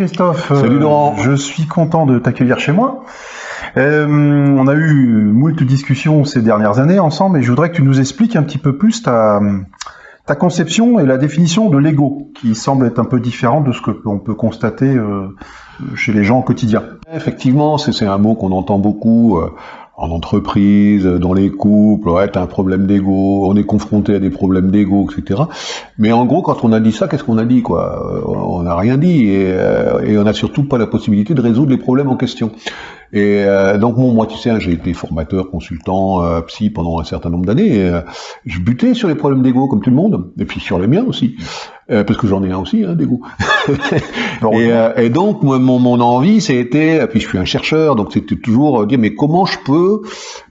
Christophe. Salut Laurent. je suis content de t'accueillir chez moi. Euh, on a eu moult discussions ces dernières années ensemble et je voudrais que tu nous expliques un petit peu plus ta, ta conception et la définition de l'ego, qui semble être un peu différente de ce que l'on peut constater euh, chez les gens au quotidien. Effectivement, c'est un mot qu'on entend beaucoup. Euh, en entreprise, dans les couples, ouais, t'as un problème d'ego, on est confronté à des problèmes d'ego, etc. Mais en gros, quand on a dit ça, qu'est-ce qu'on a dit, quoi? On n'a rien dit, et, euh, et on n'a surtout pas la possibilité de résoudre les problèmes en question. Et euh, donc bon, moi tu sais, hein, j'ai été formateur, consultant, euh, psy pendant un certain nombre d'années. Euh, je butais sur les problèmes d'ego comme tout le monde, et puis sur les miens aussi, euh, parce que j'en ai un aussi hein, d'ego. et, et, donc moi, mon, mon envie, c'était, puis je suis un chercheur, donc c'était toujours dire mais comment je peux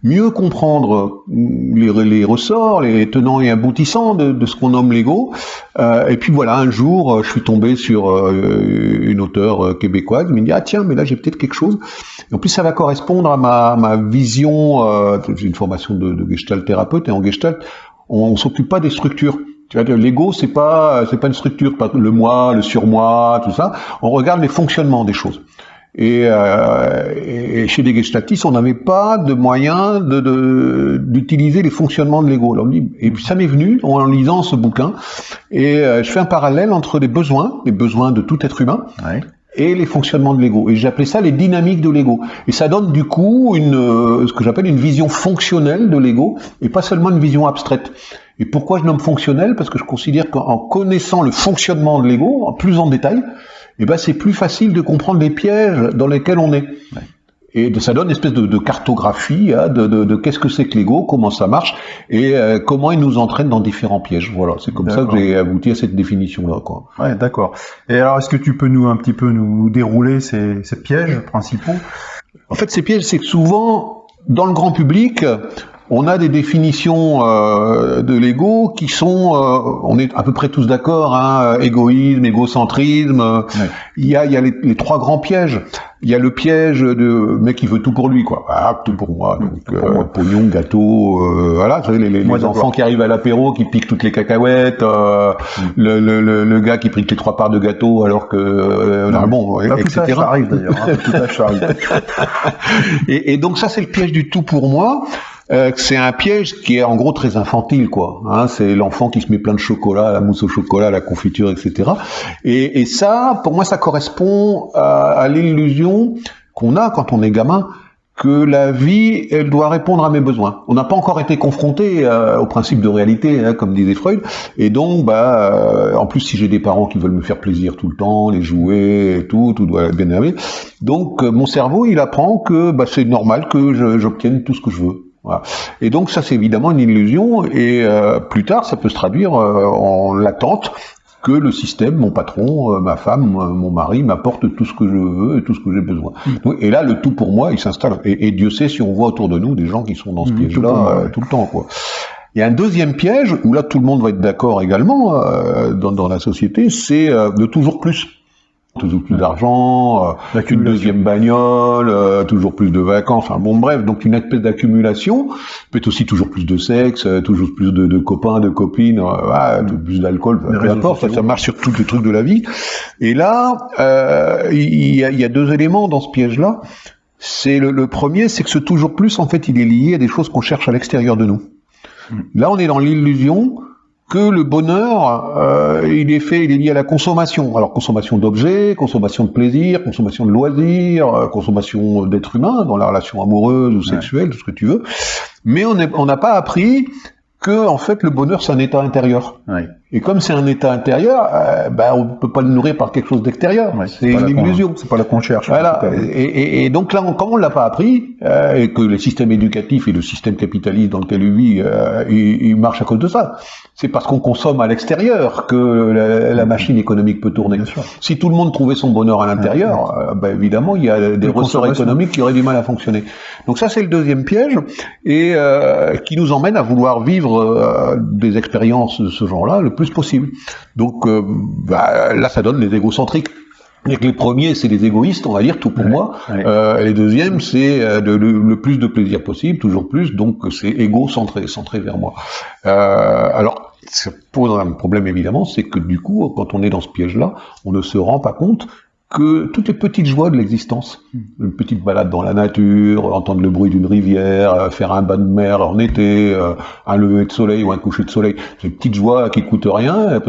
mieux comprendre les, les ressorts, les tenants et aboutissants de, de ce qu'on nomme l'ego? et puis voilà, un jour, je suis tombé sur une auteure québécoise qui me dit ah tiens, mais là j'ai peut-être quelque chose. Et en plus ça va correspondre à ma, ma vision, euh, j'ai une formation de, de gestalt thérapeute, et en gestalt, on, ne s'occupe pas des structures. Tu vois, l'ego, c'est pas, c'est pas une structure, pas le moi, le surmoi, tout ça. On regarde les fonctionnements des choses. Et, euh, et chez les gestaltistes, on n'avait pas de moyen de, d'utiliser les fonctionnements de l'ego. Et puis ça m'est venu en lisant ce bouquin, et euh, je fais un parallèle entre les besoins, les besoins de tout être humain, ouais et les fonctionnements de l'ego. Et j'appelais ça les dynamiques de l'ego. Et ça donne du coup une, euh, ce que j'appelle une vision fonctionnelle de l'ego, et pas seulement une vision abstraite. Et pourquoi je nomme fonctionnel? Parce que je considère qu'en connaissant le fonctionnement de l'ego, plus en détail, eh ben c'est plus facile de comprendre les pièges dans lesquels on est. Et ça donne une espèce de, cartographie hein, de, de, qu'est-ce que c'est que l'ego, comment ça marche, et euh, comment il nous entraîne dans différents pièges. Voilà, c'est comme ça que j'ai abouti à cette définition-là. Quoi. Ouais, d'accord. Et alors, est-ce que tu peux nous un petit peu nous dérouler ces, ces pièges principaux? En fait, ces pièges, c'est que souvent, dans le grand public, on a des définitions euh, de l'ego qui sont, euh, on est à peu près tous d'accord, hein, égoïsme, égocentrisme. Il y a, il y a les, les, trois grands pièges. Il y a le piège de mec qui veut tout pour lui, quoi. Ah, tout pour moi. Donc, euh, pognon, gâteau, euh, voilà. Savez, les, les, enfants qui arrivent à l'apéro, qui piquent toutes les cacahuètes, euh, mm. le, le, le, gars qui pique les trois parts de gâteau alors que euh, bon, etc. Tout arrive d'ailleurs. Hein, tout arrive. et, et donc ça, c'est le piège du tout pour moi. Euh, c'est un piège qui est en gros très infantile, quoi. Hein, c'est l'enfant qui se met plein de chocolat, la mousse au chocolat, la confiture, etc. Et, et ça, pour moi, ça correspond à, à l'illusion qu'on a quand on est gamin que la vie, elle doit répondre à mes besoins. On n'a pas encore été confronté euh, au principe de réalité, hein, comme disait Freud, et donc, bah, euh, en plus, si j'ai des parents qui veulent me faire plaisir tout le temps, les jouer, et tout, tout doit bien arriver. Donc, mon cerveau, il apprend que bah, c'est normal que j'obtienne tout ce que je veux. Voilà. Et donc ça c'est évidemment une illusion et euh, plus tard ça peut se traduire euh, en l'attente que le système, mon patron, euh, ma femme, mon mari m'apporte tout ce que je veux et tout ce que j'ai besoin. Mm. et là le tout pour moi il s'installe et, Dieu sait si on voit autour de nous des gens qui sont dans ce mm, piège-là tout, le temps quoi. Il y a un deuxième piège où là tout le monde va être d'accord également dans, dans, la société, c'est de toujours plus toujours plus d'argent, euh, une deuxième bagnole, euh, toujours plus de vacances, enfin bon bref, donc une espèce d'accumulation, peut-être aussi toujours plus de sexe, euh, toujours plus de, de copains, de copines, euh, plus d'alcool, peu importe, ça, ça, marche sur tous les trucs de la vie. Et là, il y, a, y, a, deux éléments dans ce piège-là. C'est le, le, premier, c'est que ce toujours plus, en fait, il est lié à des choses qu'on cherche à l'extérieur de nous. Hmm. Là, on est dans l'illusion que le bonheur, euh, il est fait, il est lié à la consommation. Alors consommation d'objets, consommation de plaisir, consommation de loisirs, euh, consommation d'êtres humains dans la relation amoureuse ou sexuelle, tout ce que tu veux. Mais on n'a pas appris que en fait le bonheur c'est un état intérieur. Et comme c'est un état intérieur, euh, ben, on ne peut pas le nourrir par quelque chose d'extérieur. c'est une illusion. C'est pas la qu'on cherche. Voilà. Et, et, et, donc là, on, comme on l'a pas appris, euh, et que le système éducatif et le système capitaliste dans lequel il vit, euh, il, il, marche à cause de ça. C'est parce qu'on consomme à l'extérieur que la, la, machine économique peut tourner. Si tout le monde trouvait son bonheur à l'intérieur, ben, évidemment, il y a des ressorts économiques qui auraient du mal à fonctionner. Donc ça, c'est le deuxième piège, et qui nous emmène à vouloir vivre des expériences de ce genre-là plus possible. Donc euh, bah, là, ça donne les égocentriques. que les premiers, c'est les égoïstes, on va dire, tout pour moi. Euh, les deuxièmes, c'est euh, le, plus de plaisir possible, toujours plus, donc c'est égocentré, centré vers moi. alors, ça pose un problème évidemment, c'est que du coup, quand on est dans ce piège-là, on ne se rend pas compte que toutes les petites joies de l'existence, une petite balade dans la nature, entendre le bruit d'une rivière, euh, faire un bain de mer en été, euh, un lever de soleil ou un coucher de soleil, c'est une petite joie qui coûte rien,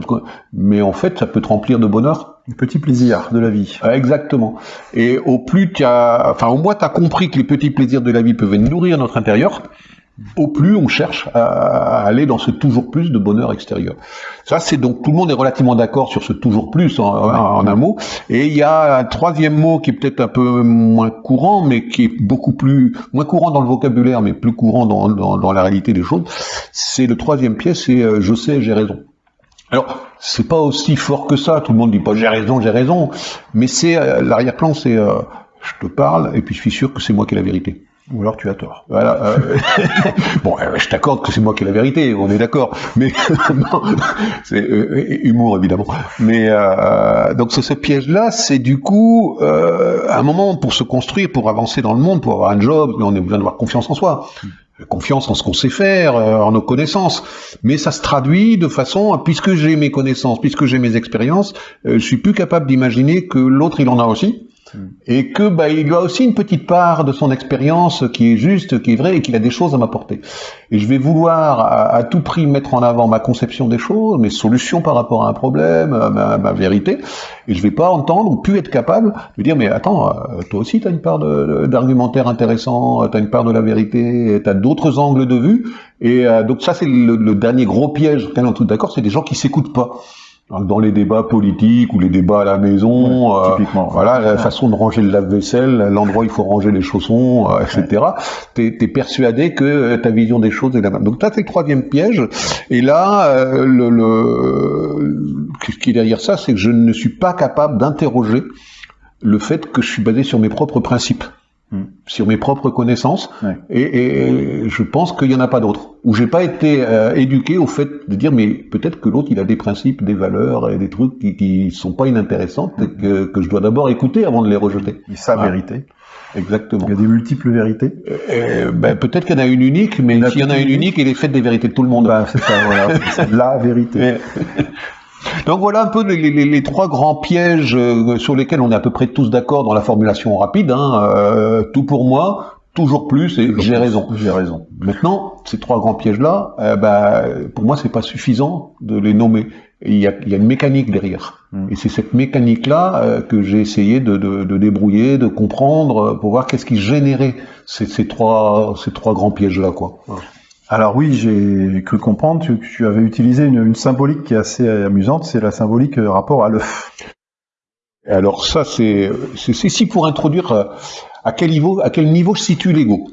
mais en fait ça peut te remplir de bonheur. Un petit plaisir de la vie. Exactement. Et au plus tu as, enfin au moins tu as compris que les petits plaisirs de la vie peuvent nourrir notre intérieur, au plus on cherche à aller dans ce toujours plus de bonheur extérieur. Ça, c'est donc tout le monde est relativement d'accord sur ce toujours plus en, un mot. Et il y a un troisième mot qui est peut-être un peu moins courant, mais qui est beaucoup plus moins courant dans le vocabulaire, mais plus courant dans, dans, la réalité des choses. C'est le troisième pièce, c'est euh, je sais, j'ai raison. Alors, c'est pas aussi fort que ça. Tout le monde dit pas j'ai raison, j'ai raison, mais c'est euh, l'arrière-plan, c'est euh, je te parle et puis je suis sûr que c'est moi qui ai la vérité. Ou alors tu as tort. Voilà. Euh, bon, euh, je t'accorde que c'est moi qui ai la vérité, on est d'accord. Mais c'est euh, humour évidemment. Mais donc ce piège-là, c'est du coup un moment pour se construire, pour avancer dans le monde, pour avoir un job. On a besoin d'avoir confiance en soi, confiance en ce qu'on sait faire, en nos connaissances. Mais ça se traduit de façon, puisque j'ai mes connaissances, puisque j'ai mes expériences, je suis plus capable d'imaginer que l'autre il en a aussi et que bah, il a aussi une petite part de son expérience qui est juste, qui est vraie et qu'il a des choses à m'apporter. Et je vais vouloir à, tout prix mettre en avant ma conception des choses, mes solutions par rapport à un problème, ma, vérité, et je vais pas entendre ou plus être capable de dire mais attends, euh, toi aussi tu as une part d'argumentaire intéressant, tu as une part de la vérité, tu as d'autres angles de vue, et euh, donc ça c'est le, dernier gros piège, tout d'accord, c'est des gens qui s'écoutent pas dans les débats politiques ou les débats à la maison, euh, voilà, la façon de ranger le lave-vaisselle, l'endroit où il faut ranger les chaussons, euh, etc. T'es es persuadé que euh, ta vision des choses est la même. Donc c'est le troisième piège. Et là, le, le, ce qui est derrière ça, c'est que je ne suis pas capable d'interroger le fait que je suis basé sur mes propres principes. Hmm. sur mes propres connaissances et, je pense qu'il n'y en a pas d'autres où j'ai pas été euh, éduqué au fait de dire mais peut-être que l'autre il a des principes des valeurs et des trucs qui, qui sont pas inintéressants et que, que je dois d'abord écouter avant de les rejeter et sa vérité Exactement. Il y a des multiples vérités. Euh, euh ben, peut-être qu'il y en a une unique, mais s'il y en a une unique, il est fait des vérités de tout le monde. Ben, c'est ça, voilà. c'est la vérité. Donc voilà un peu les, trois grands pièges euh, sur lesquels on est à peu près tous d'accord dans la formulation rapide. Hein, euh, tout pour moi, toujours plus et j'ai raison. J'ai raison. Maintenant, ces trois grands pièges-là, euh, bah, pour moi, c'est pas suffisant de les nommer. Il y, a, il y a, une mécanique derrière. Hmm. Et c'est cette mécanique-là que j'ai essayé de, de, de, débrouiller, de comprendre, pour voir qu'est-ce qui générait ces, ces, trois, ces trois grands pièges-là. quoi. Alors oui, j'ai cru comprendre que tu avais utilisé une, symbolique qui est assez amusante, c'est la symbolique euh, rapport à l'œuf. Alors ça, c'est ici pour introduire euh, à quel niveau, situe l'ego.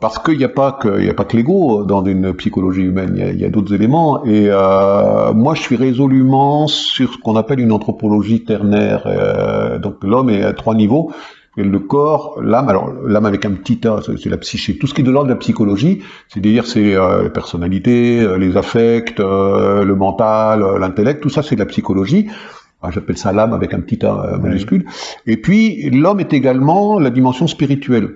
Parce qu'il n'y a pas que, il a pas que l'ego dans une psychologie humaine, il y a, d'autres éléments. Et euh, moi, je suis résolument sur ce qu'on appelle une anthropologie ternaire. donc l'homme est à trois niveaux le corps, l'âme, alors l'âme avec un petit A, c'est la psyché. Tout ce qui est de l'ordre de la psychologie, c'est-à-dire c'est euh, la personnalité, euh, les affects, euh, le mental, l'intellect, tout ça c'est de la psychologie. Ah, j'appelle ça l'âme avec un petit A majuscule. Et puis l'homme est également la dimension spirituelle.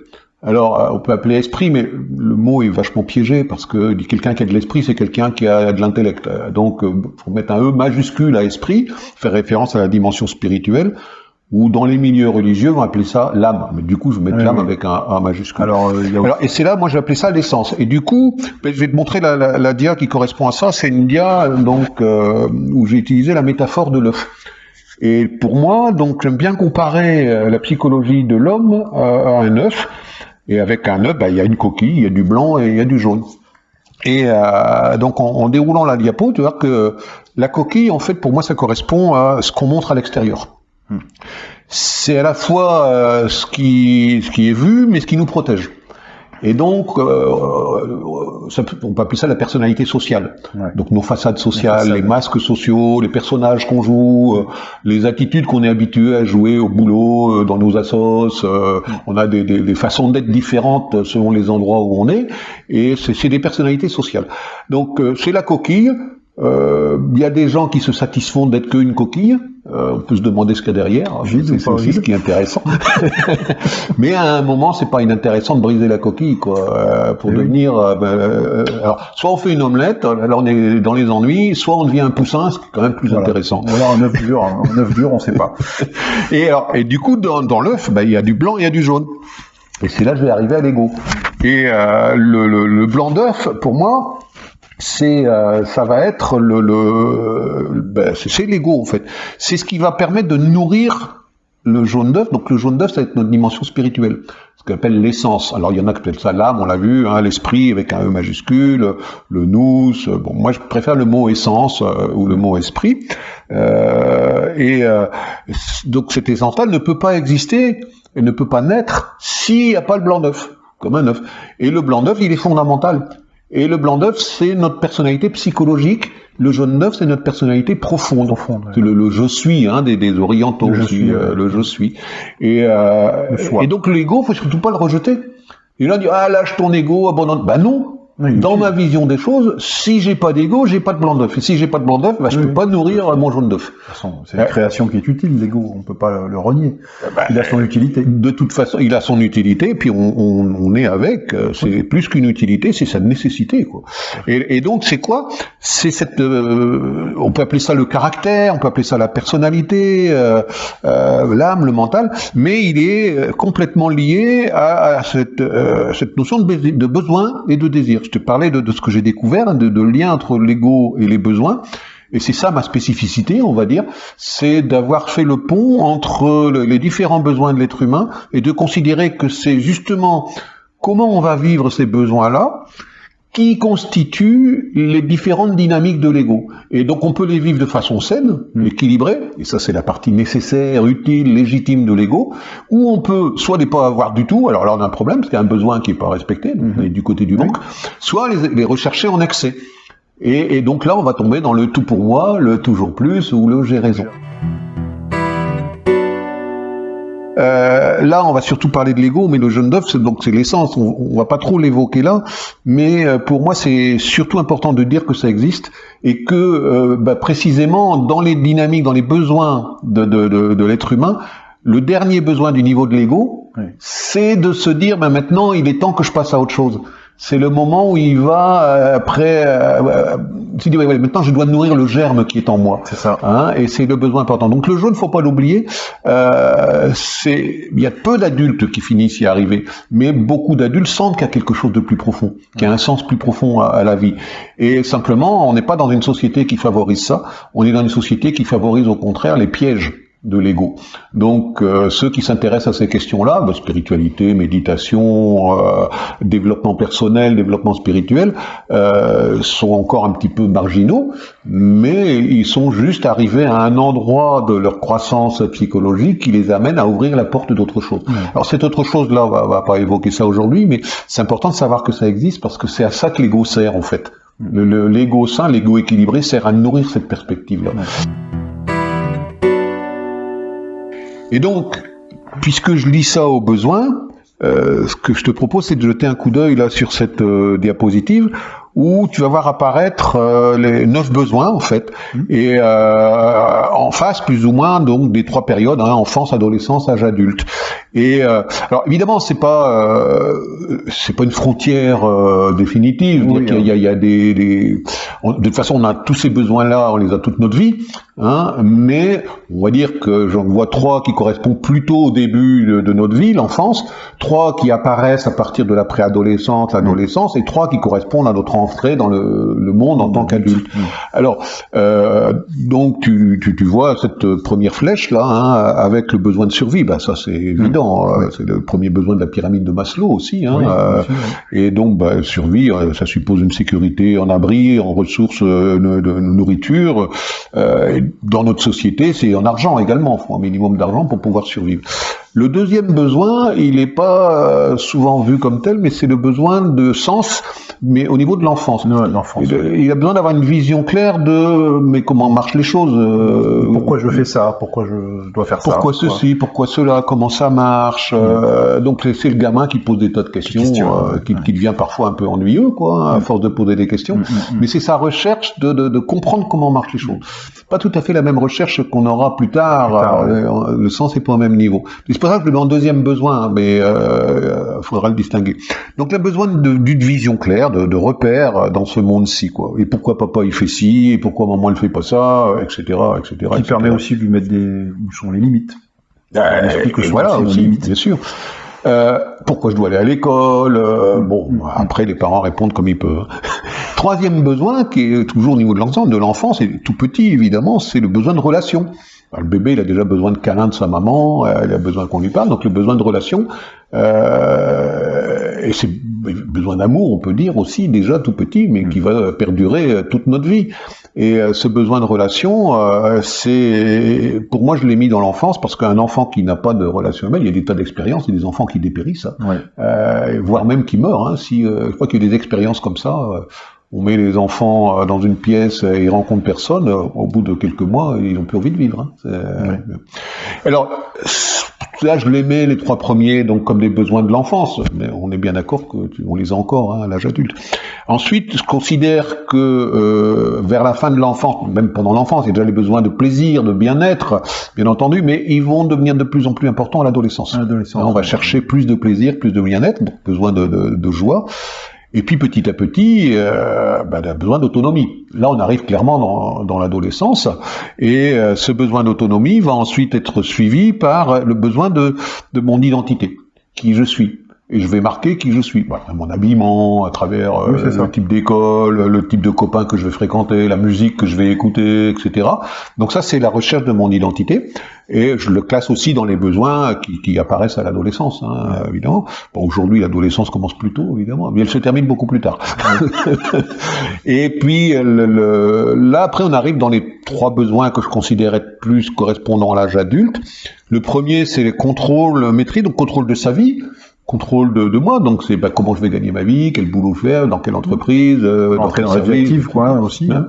Alors, on peut appeler esprit, mais le mot est vachement piégé parce que quelqu'un qui a de l'esprit, c'est quelqu'un qui a de l'intellect. Donc, faut mettre un E majuscule à esprit, faire référence à la dimension spirituelle ou dans les milieux religieux, on va appeler ça l'âme. Mais du coup, je vais mettre l'âme avec un A majuscule. Alors, euh, Alors, et c'est là, moi, appelé ça l'essence. Et du coup, ben, je vais te montrer la, la, la dia qui correspond à ça. C'est une dia donc euh, où j'ai utilisé la métaphore de l'œuf. Et pour moi, donc, j'aime bien comparer euh, la psychologie de l'homme à un œuf. Et avec un œuf, ben, il y a une coquille, il y a du blanc et il y a du jaune. Et euh, donc en, en, déroulant la diapo, tu vois que la coquille, en fait, pour moi, ça correspond à ce qu'on montre à l'extérieur. C'est à la fois euh, ce, qui, ce qui est vu, mais ce qui nous protège. Et donc, euh, euh, ça, on peut appeler ça la personnalité sociale. Donc nos façades sociales, les, masques sociaux, les personnages qu'on joue, les attitudes qu'on est habitué à jouer au boulot, dans nos assos. on a des, des, des façons d'être différentes selon les endroits où on est. Et c'est des personnalités sociales. Donc c'est la coquille. Il y a des gens qui se satisfont d'être qu'une coquille Euh, on peut se demander ce qu'il y a derrière. C'est aussi ce qui est intéressant. Mais à un moment, c'est pas inintéressant de briser la coquille, quoi, euh, pour devenir. Euh, ben, alors, soit on fait une omelette, alors on est dans les ennuis, soit on devient un poussin, ce qui est quand même plus intéressant. Ou alors un œuf dur, un œuf dur, on sait pas. et alors, et du coup, dans, dans l'œuf, ben, il y a du blanc, il y a du jaune. Et c'est là que je vais arriver à l'ego. Et le, le, le blanc d'œuf, pour moi, c'est euh, ça va être le, le ben, c'est l'ego en fait. C'est ce qui va permettre de nourrir le jaune d'œuf. Donc le jaune d'œuf, ça va être notre dimension spirituelle, ce qu'on appelle l'essence. Alors il y en a qui appellent ça l'âme, on l'a vu, hein, l'esprit avec un E majuscule, le nous. Bon, moi je préfère le mot essence euh, ou le mot esprit. Euh, et euh, donc cette essence-là ne peut pas exister et ne peut pas naître s'il n'y a pas le blanc d'œuf, comme un œuf. Et le blanc d'œuf, il est fondamental. Et le blanc d'œuf, c'est notre personnalité psychologique. Le jaune d'œuf, c'est notre personnalité profonde. profonde C'est le, je suis, hein, des, des orientaux, le je suis, euh, le je suis. Et, euh, et donc l'ego, faut surtout pas le rejeter. Et là, on dit, ah, lâche ton ego, abandonne. Ben non, dans ma vision des choses, si j'ai pas d'ego, j'ai pas de blanc d'œuf. Et si j'ai pas de blanc d'œuf, bah, je peux pas nourrir mon jaune d'œuf. C'est une création qui est utile, l'ego. On peut pas le, renier. Bah, il a son utilité. De toute façon, il a son utilité. Puis on, on, on est avec. Euh, c'est plus qu'une utilité, c'est sa nécessité. Quoi. Et, et donc c'est quoi? C'est cette. Euh, on peut appeler ça le caractère, on peut appeler ça la personnalité, euh, euh l'âme, le mental. Mais il est complètement lié à, à cette, cette notion de, de besoin et de désir. Je te parlais de, ce que j'ai découvert, de, de lien entre l'ego et les besoins. Et c'est ça ma spécificité, on va dire, c'est d'avoir fait le pont entre les différents besoins de l'être humain et de considérer que c'est justement comment on va vivre ces besoins-là qui constituent les différentes dynamiques de l'ego. Et donc on peut les vivre de façon saine, mm. équilibrée, et ça c'est la partie nécessaire, utile, légitime de l'ego, ou on peut soit les pas avoir du tout, alors là on a un problème, parce qu'il y a un besoin qui n'est pas respecté, donc on est du côté du manque, soit les, les, rechercher en excès. Et, et donc là on va tomber dans le tout pour moi, le toujours plus, ou le j'ai raison. Euh, là, on va surtout parler de l'ego, mais le jaune d'œuf, c'est donc c'est l'essence. On, on, va pas trop l'évoquer là, mais euh, pour moi, c'est surtout important de dire que ça existe et que euh, bah, précisément dans les dynamiques, dans les besoins de, de, de, de l'être humain, le dernier besoin du niveau de l'ego, oui. c'est de se dire, bah, maintenant, il est temps que je passe à autre chose c'est le moment où il va euh, après euh, euh dit ouais, ouais, maintenant je dois nourrir le germe qui est en moi. C'est ça. Hein, et c'est le besoin important. Donc le jaune faut pas l'oublier. Euh, c'est il y a peu d'adultes qui finissent y arriver mais beaucoup d'adultes sentent qu'il y a quelque chose de plus profond qu'il y a un sens plus profond à, à la vie. Et simplement on n'est pas dans une société qui favorise ça. On est dans une société qui favorise au contraire les pièges de l'ego. Donc euh, ceux qui s'intéressent à ces questions-là, bah, spiritualité, méditation, euh, développement personnel, développement spirituel, euh, sont encore un petit peu marginaux, mais ils sont juste arrivés à un endroit de leur croissance psychologique qui les amène à ouvrir la porte d'autre chose. Ouais. Alors cette autre chose-là, on va, va pas évoquer ça aujourd'hui, mais c'est important de savoir que ça existe parce que c'est à ça que l'ego sert en fait. L'ego sain, l'ego équilibré sert à nourrir cette perspective-là. Ouais. Et donc, puisque je lis ça au besoin, euh, ce que je te propose, c'est de jeter un coup d'œil là sur cette euh, diapositive où tu vas voir apparaître euh, les neuf besoins en fait, mmh. et euh, en face plus ou moins donc des trois périodes hein, enfance, adolescence, âge adulte. Et euh, alors évidemment c'est pas euh, c'est pas une frontière euh, définitive. Oui, il, y a, il y a des, des on, de toute façon on a tous ces besoins là, on les a toute notre vie, hein, mais on va dire que j'en vois trois qui correspondent plutôt au début de, de notre vie, l'enfance, trois qui apparaissent à partir de la préadolescence, l'adolescence, et trois qui correspondent à notre entrer dans le, le monde en tant qu'adulte. Mmh. Alors, euh, donc tu, tu, tu, vois cette première flèche là, hein, avec le besoin de survie, bah, ça c'est évident, mmh. c'est le premier besoin de la pyramide de Maslow aussi. Hein, oui, euh, oui. Et donc, bah, survie, euh, ça suppose une sécurité en abri, en ressources euh, de, de nourriture. Euh, dans notre société, c'est en argent également, il faut un minimum d'argent pour pouvoir survivre. Le deuxième besoin, il n'est pas euh, souvent vu comme tel, mais c'est le besoin de sens, mais au niveau de l'enfance. Il, il a besoin d'avoir une vision claire de mais comment marchent les choses. euh, Pourquoi je fais ça? Pourquoi je dois faire ça? Pourquoi ceci, pourquoi cela, comment ça marche. euh, donc c'est le gamin qui pose des tas de questions, euh, ouais, qui, qui devient parfois un peu ennuyeux, quoi, à force de poser des questions. Mm, mm, mm. Mais c'est sa recherche de, de, de comprendre comment marchent les choses. Pas tout à fait la même recherche qu'on aura plus tard. Plus tard, ouais. euh, le sens n'est pas au même niveau. C'est pour ça que je le mets en deuxième besoin, mais euh, faudra le distinguer. Donc il a besoin d'une vision claire, de, de repères dans ce monde-ci, quoi. Et pourquoi papa il fait ci, et pourquoi maman elle fait pas ça, etc., etc. Qui etc. permet aussi de lui mettre des où sont les limites. Euh, explique voilà, aussi, limites. bien sûr. Euh, pourquoi je dois aller à l'école? Euh. Bon, après les parents répondent comme ils peuvent. Troisième besoin, qui est toujours au niveau de l'enfant, de l'enfance, et tout petit évidemment, c'est le besoin de relation. Le bébé, il a déjà besoin de câlin de sa maman, euh, il a besoin qu'on lui parle, donc le besoin de relation. Euh, et c'est besoin d'amour, on peut dire aussi déjà tout petit, mais qui va perdurer euh, toute notre vie. Et euh, ce besoin de relation, euh, c'est pour moi je l'ai mis dans l'enfance parce qu'un enfant qui n'a pas de relation humaine, il y a des tas d'expériences, il y a des enfants qui dépérissent, hein, Ouais. euh, voire même qui meurent. Hein, si euh, je crois qu'il y a des expériences comme ça. On met les enfants euh, dans une pièce et ils rencontrent personne. euh, Au bout de quelques mois, ils n'ont plus envie de vivre. hein. Euh. Alors, là, je les mets, les trois premiers, donc comme des besoins de l'enfance. Mais on est bien d'accord que tu- on les a encore hein, à l'âge adulte. Ensuite, je considère que euh, vers la fin de l'enfance, même pendant l'enfance, il y a déjà les besoins de plaisir, de bien-être, bien entendu, mais ils vont devenir de plus en plus importants à l'adolescence. À l'adolescence, Là, on va chercher plus de plaisir, plus de bien-être, besoin de, de- de joie. Et puis petit à petit, euh, on a besoin d'autonomie. Là, on arrive clairement dans, l'adolescence, et euh, ce besoin d'autonomie va ensuite être suivi par le besoin de mon identité, qui je suis. Et je vais marquer qui je suis. Voilà, mon habillement, à travers euh, Oui, le type d'école, le type de copains que je vais fréquenter, la musique que je vais écouter, etc. Donc ça, c'est la recherche de mon identité. Et je le classe aussi dans les besoins qui, qui apparaissent à l'adolescence, hein, évidemment. Bon, aujourd'hui, l'adolescence commence plus tôt, évidemment, mais elle se termine beaucoup plus tard. et puis, le- le- là, après, on arrive dans les trois besoins que je considère être plus correspondant à l'âge adulte. Le premier, c'est le contrôle, maîtrise, donc contrôle de sa vie, contrôle de, de moi. Donc, c'est bah, comment je vais gagner ma vie, quel boulot faire, dans quelle entreprise, euh, quel dans service, l'objectif, quoi, aussi. Hein.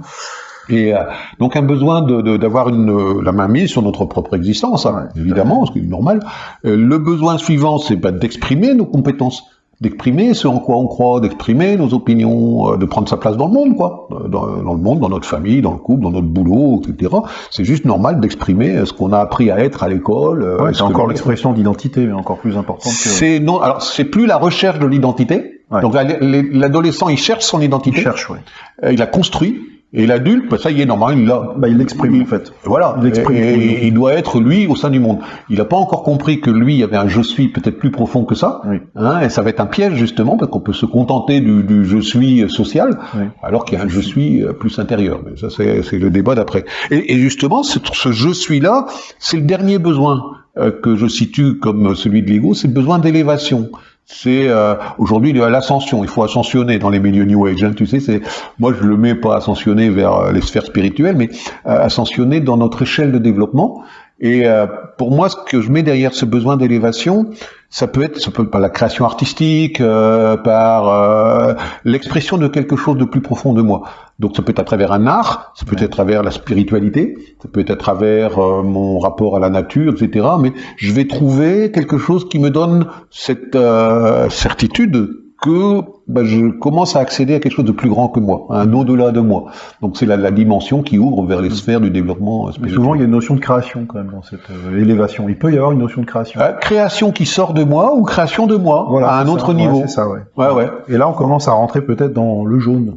Et euh, donc un besoin de- de- d'avoir une la main mise sur notre propre existence, hein, Ouais, évidemment, ce qui est normal. Euh, le besoin suivant, c'est bah, d'exprimer nos compétences, d'exprimer ce en quoi on croit, d'exprimer nos opinions, euh, de prendre sa place dans le monde, quoi, Euh, dans, dans le monde, dans notre famille, dans le couple, dans notre boulot, etc. C'est juste normal d'exprimer euh, ce qu'on a appris à être à l'école. Ouais, ce c'est encore l'expression d'identité, mais encore plus importante que. C'est non, alors c'est plus la recherche de l'identité. Ouais. Donc la- l'adolescent, il cherche son Il identité, cherche, ouais. euh, il la construit, et l'adulte, bah, ça y est, normal, il l'a. Bah, il l'exprime, en fait. Voilà, Il et, il doit être lui au sein du monde. Il n'a pas encore compris que lui il y avait un je suis peut-être plus profond que ça, Oui. hein, et ça va être un piège justement parce qu'on peut se contenter du, du je suis social, Oui. alors qu'il y a un je suis euh, plus intérieur. Mais ça c'est le débat d'après. Et, et justement, ce, ce je suis là, c'est le dernier besoin euh, que je situe comme celui de l'ego, c'est le besoin d'élévation. C'est euh, aujourd'hui l'ascension, il faut ascensionner dans les milieux New Age. hein, tu sais, c'est moi je le mets pas ascensionner vers euh, les sphères spirituelles, mais euh, ascensionner dans notre échelle de développement. Et euh, pour moi, ce que je mets derrière ce besoin d'élévation, ça peut être, ça peut être par la création artistique, euh, par euh, l'expression de quelque chose de plus profond de moi. Donc ça peut être à travers un art, ça peut être à travers la spiritualité, ça peut être à travers euh, mon rapport à la nature, etc. Mais je vais trouver quelque chose qui me donne cette euh, certitude que ben, je commence à accéder à quelque chose de plus grand que moi, à un au-delà de moi. Donc c'est la, la dimension qui ouvre vers les sphères du développement euh, Mais spirituel. souvent, il y a une notion de création, quand même, dans cette euh, élévation. Il peut y avoir une notion de création. Euh, création qui sort de moi ou création de moi à un autre ça. niveau. Ouais, ça, ouais. Ouais, ouais. Et là, on commence à rentrer peut-être dans le jaune.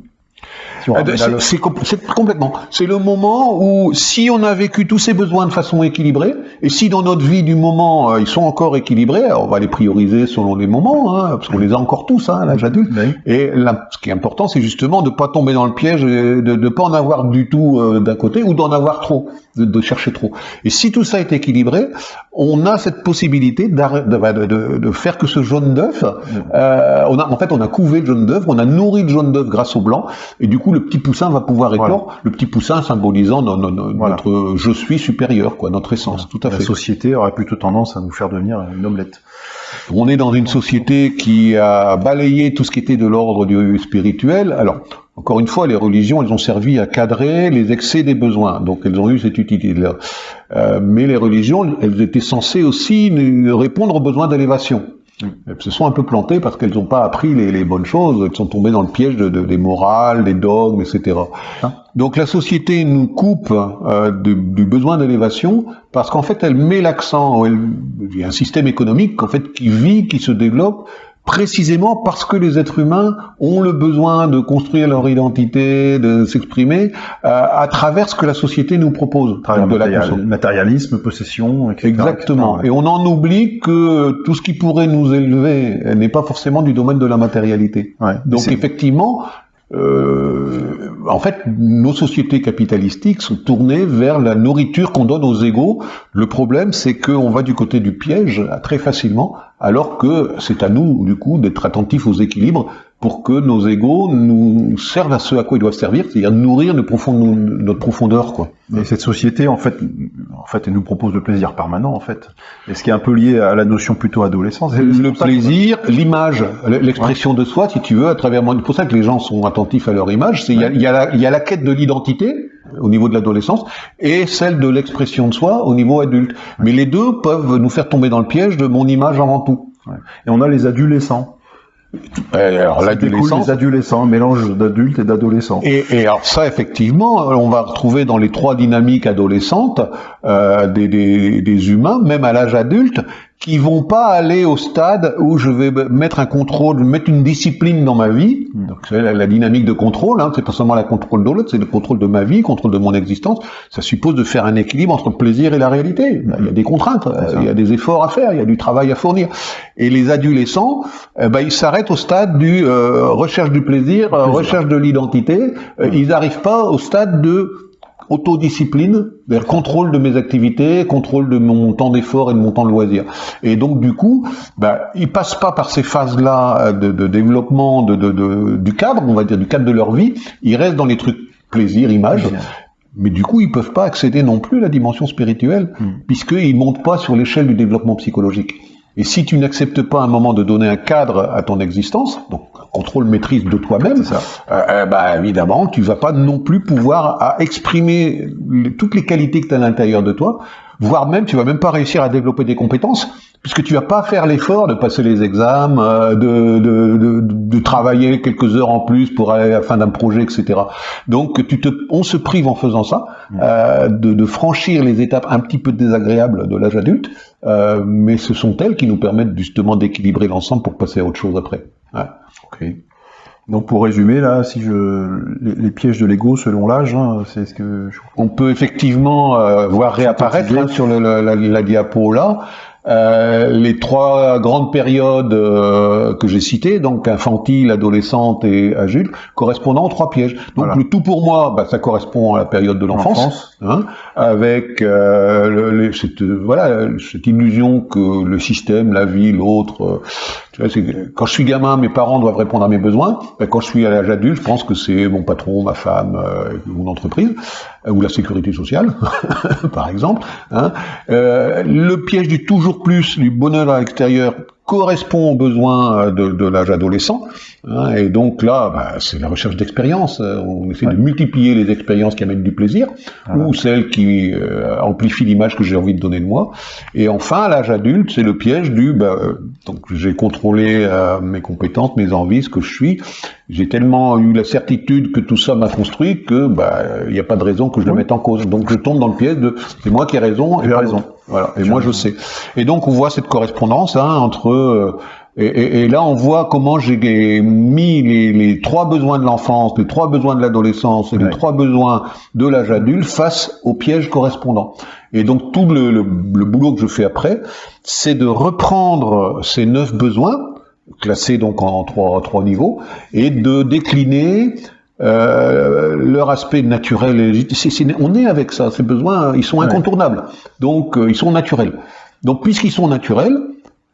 Ramène à C'est complètement. C'est le moment où, si on a vécu tous ces besoins de façon équilibrée, et si dans notre vie du moment euh, ils sont encore équilibrés, alors on va les prioriser selon les moments, hein, parce qu'on les a encore tous hein, à l'âge adulte. Oui. Et là, ce qui est important, c'est justement de pas tomber dans le piège, et de ne pas en avoir du tout euh, d'un côté, ou d'en avoir trop, de, de chercher trop. Et si tout ça est équilibré, on a cette possibilité d'arr- de, de, de- de faire que ce jaune d'œuf, euh, on a, en fait, on a couvé le jaune d'œuf, on a nourri le jaune d'œuf grâce au blanc, et du coup, le petit poussin va pouvoir éclore. Le petit poussin symbolisant notre je suis supérieur, quoi, notre essence. Tout à fait. La société aurait plutôt tendance à nous faire devenir une omelette. On est dans une société qui a balayé tout ce qui était de l'ordre du spirituel. Alors, encore une fois, les religions, elles ont servi à cadrer les excès des besoins, donc elles ont eu cette utilité-là. Euh, mais les religions, elles étaient censées aussi répondre aux besoins d'élévation. Elles se sont un peu plantées parce qu'elles n'ont pas appris les, bonnes choses, elles sont tombées dans le piège de, des morales, des dogmes, etc. Hein Donc la société nous coupe euh, du, besoin d'élévation parce qu'en fait elle met l'accent, il y a un système économique en fait qui vit, qui se développe précisément parce que les êtres humains ont le besoin de construire leur identité, de s'exprimer euh, à travers ce que la société nous propose. de la matérialisme, possession, etc. Exactement. Et on en oublie que tout ce qui pourrait nous élever n'est pas forcément du domaine de la matérialité. Donc effectivement, euh, en fait, nos sociétés capitalistiques sont tournées vers la nourriture qu'on donne aux égaux. Le problème, c'est qu'on va du côté du piège très facilement, alors que c'est à nous, du coup, d'être attentifs aux équilibres pour que nos égaux nous servent à ce à quoi ils doivent servir, c'est-à-dire nourrir notre, profondeur, quoi. Et cette société, en fait, en fait, elle nous propose le plaisir permanent, en fait. Et ce qui est un peu lié à la notion plutôt adolescence. Le plaisir, l'image, l'expression de soi, si tu veux, à travers. C'est pour ça que les gens sont attentifs à leur image. C'est il y, a, y a la quête de l'identité au niveau de l'adolescence et celle de l'expression de soi au niveau adulte. Mais les deux peuvent nous faire tomber dans le piège de mon image avant tout. Et on a les adolescents alors l'adolescence, les adolescents, un mélange d'adultes et d'adolescents. Et, et, alors ça, effectivement, on va retrouver dans les trois dynamiques adolescentes euh, des, des, des, humains, même à l'âge adulte, qui vont pas aller au stade où je vais mettre un contrôle, mettre une discipline dans ma vie. Donc c'est la, dynamique de contrôle, hein, c'est pas seulement la contrôle de l'autre, c'est le contrôle de ma vie, contrôle de mon existence. Ça suppose de faire un équilibre entre le plaisir et la réalité. Il y a des contraintes, il y a des efforts à faire, il y a du travail à fournir. Et les adolescents, eh ben, ils s'arrêtent au stade du euh, recherche du plaisir, euh, recherche de l'identité. Euh, ils n'arrivent pas au stade de autodiscipline, contrôle de mes activités, contrôle de mon temps d'effort et de mon temps de loisir. Et donc du coup, bah, ils passent pas par ces phases-là de, de, développement de, de, du cadre, on va dire du cadre de leur vie. Ils restent dans les trucs plaisir, image. Mais du coup, ils peuvent pas accéder non plus à la dimension spirituelle, hmm. puisqu'ils montent pas sur l'échelle du développement psychologique. Et si tu n'acceptes pas un moment de donner un cadre à ton existence, donc contrôle maîtrise de toi-même, euh, euh, bah, évidemment, tu vas pas non plus pouvoir à exprimer toutes les qualités que tu as à l'intérieur de toi, voire même tu vas même pas réussir à développer des compétences puisque tu vas pas faire l'effort de passer les examens, euh, de, de, de, de, travailler quelques heures en plus pour aller à la fin d'un projet, etc. Donc tu te, on se prive en faisant ça mmh. euh, de, de, franchir les étapes un petit peu désagréables de l'âge adulte, euh, mais ce sont elles qui nous permettent justement d'équilibrer l'ensemble pour passer à autre chose après. Ouais. Ok. Donc pour résumer là, si je les, pièges de l'ego selon l'âge, hein, c'est ce que je... on peut effectivement euh, voir réapparaître hein, sur le, la, la, diapo là. Euh, les trois grandes périodes euh, que j'ai citées, donc infantile, adolescente et adulte, correspondant aux trois pièges. Donc le tout pour moi, bah, ça correspond à la période de l'enfance, hein, avec euh, le, cette, voilà cette illusion que le système, la vie, l'autre, quand je suis gamin, mes parents doivent répondre à mes besoins. Quand je suis à l'âge adulte, je pense que c'est mon patron, ma femme, euh, mon entreprise, euh, ou la sécurité sociale, par exemple. Hein. Euh, le piège du toujours plus, du bonheur à l'extérieur, correspond aux besoins de, de l'âge adolescent. Hein, et donc là, bah, c'est la recherche d'expérience. On essaie de multiplier les expériences qui amènent du plaisir, ou celles qui euh, amplifient l'image que j'ai envie de donner de moi. Et enfin, à l'âge adulte, c'est le piège du... Bah, donc j'ai contrôlé euh, mes compétences, mes envies, ce que je suis. J'ai tellement eu la certitude que tout ça m'a construit que bah il n'y a pas de raison que je le mette en cause. Donc je tombe dans le piège de c'est moi qui ai raison. J'ai raison. Voilà. Et moi, je sais. Et donc, on voit cette correspondance hein, entre... Euh, et, et, là, on voit comment j'ai mis les, les, trois besoins de l'enfance, les trois besoins de l'adolescence et les trois besoins de l'âge adulte face aux pièges correspondants. Et donc, tout le, le, le boulot que je fais après, c'est de reprendre ces neuf besoins, classés donc en trois, trois niveaux, et de décliner euh, leur aspect naturel et légitime. on est avec ça, ces besoins, ils sont incontournables. Donc, euh, ils sont naturels. Donc, puisqu'ils sont naturels,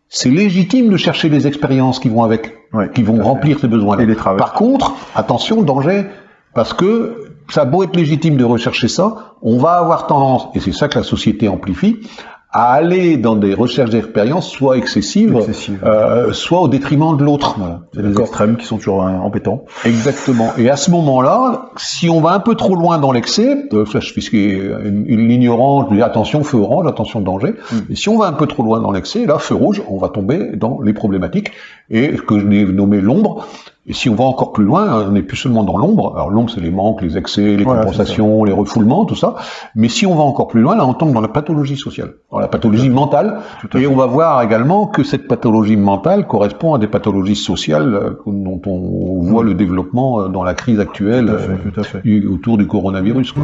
c'est légitime de chercher les expériences qui vont avec, qui vont remplir ces besoins-là. Par contre, attention, danger, Parce que ça a beau être légitime de rechercher ça, on va avoir tendance, et c'est ça que la société amplifie, à aller dans des recherches d'expérience soit excessives, euh, soit au détriment de l'autre. Voilà. C'est les extrêmes qui sont toujours euh, embêtants. Exactement. Et à ce moment-là, si on va un peu trop loin dans l'excès, euh, ça je dis attention feu orange, attention danger. Mm. Et si on va un peu trop loin dans l'excès, là feu rouge, on va tomber dans les problématiques et ce que je n'ai nommé l'ombre. Et si on va encore plus loin, on n'est plus seulement dans l'ombre. Alors l'ombre, c'est les manques, les excès, les Voilà, compensations, les refoulements, tout ça. Mais si on va encore plus loin, là, on tombe dans la pathologie sociale, dans la pathologie mentale. Et fait. on va voir également que cette pathologie mentale correspond à des pathologies sociales euh, dont on voit le développement euh, dans la crise actuelle Tout à fait, euh, tout à fait. du- autour du coronavirus. Quoi.